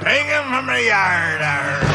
Take him from the yard.